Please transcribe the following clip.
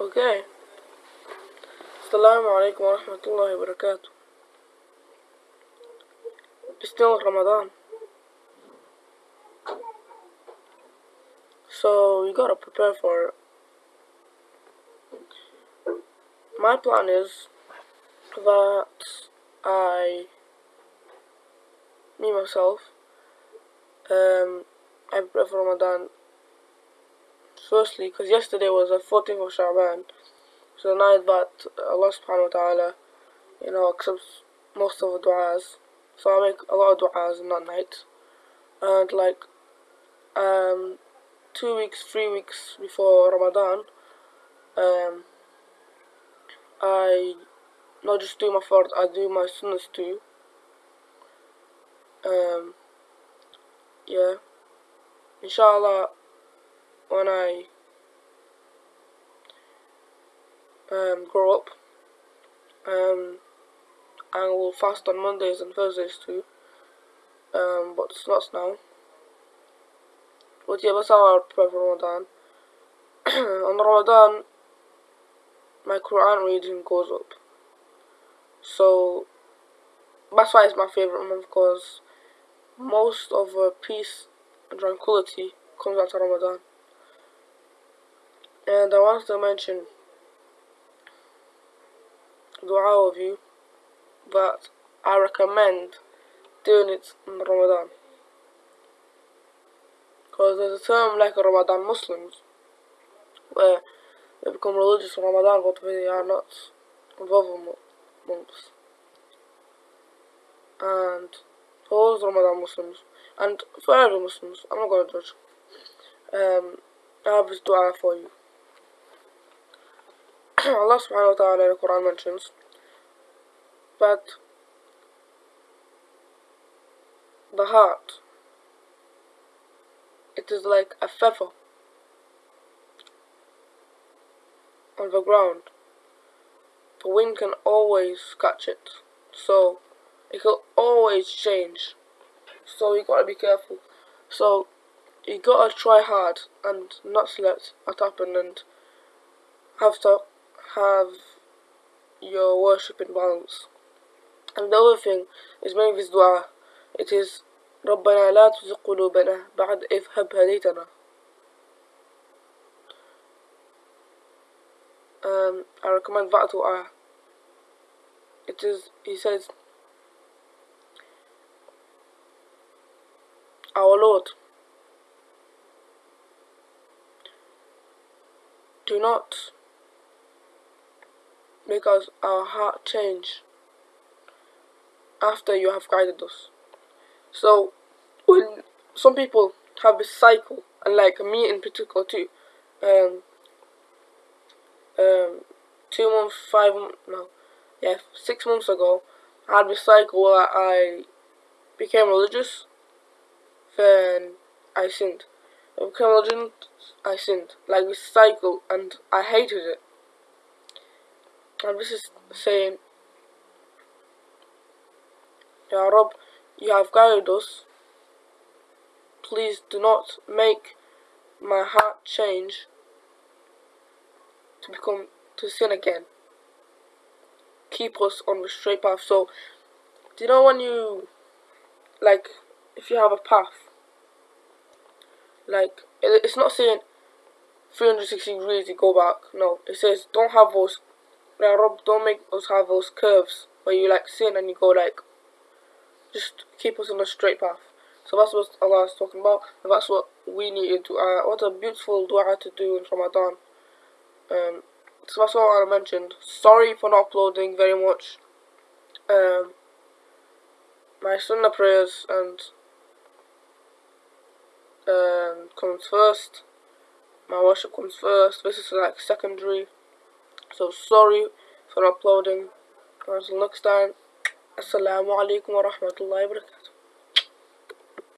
Okay. Assalamu alaikum wa rahmatullahi wa barakatuh. It's still Ramadan. So you gotta prepare for it. My plan is that I, me myself, um, I prepare for Ramadan firstly because yesterday was the 14th of Sha'ban, so the night that Allah subhanahu wa ta'ala, you know, accepts most of the du'as. So I make a lot of du'as in that night. And like, um, two weeks, three weeks before Ramadan, um, I not just do my fard, I do my sunnahs too. Um, yeah. Inshallah, when I um, grow up, um, I will fast on Mondays and Thursdays too. Um, but it's not now. But yeah, that's how I prepare for Ramadan. on Ramadan, my Quran reading goes up. So that's why it's my favorite month because most of the peace and tranquility comes out of Ramadan. And I want to mention dua of you that I recommend doing it in Ramadan. Because there's a term like Ramadan Muslims where they become religious in Ramadan but they are not involved in months. And for those Ramadan Muslims and for every Muslims, I'm not gonna judge. Um, I have this dua for you. Allah subhanahu wa ta'ala in the Quran mentions that the heart it is like a feather on the ground. The wind can always catch it. So it can always change. So you gotta be careful. So you gotta try hard and not let that happen and have to have your worship in balance. And the other thing is make this dua. It is ربنا لا تزغ قلوبنا بعد إذ هب هديتنا. Um, I recommend that dua. It is, he says, Our Lord, do not us our heart change after you have guided us. So when some people have this cycle, and like me in particular too, um, um, two months, five, no, yeah, six months ago, I had this cycle where I became religious, then I sinned. I became religious, I sinned. Like this cycle, and I hated it. And this is saying, Ya Rob, you have guided us. Please do not make my heart change to become to sin again. Keep us on the straight path. So, do you know when you like if you have a path, like it's not saying 360 degrees you go back. No, it says don't have those. Yeah, Rob, don't make us have those curves where you like sin and you go like just keep us on a straight path. So that's what Allah is talking about, and that's what we need to. Uh, what a beautiful dua to do in Ramadan. Um, so that's all I mentioned. Sorry for not uploading very much. Um, my sunnah prayers and um, comes first. My worship comes first. This is like secondary. So sorry for uploading. Until next time. Assalamu alaikum wa rahmatullahi wa barakatuh.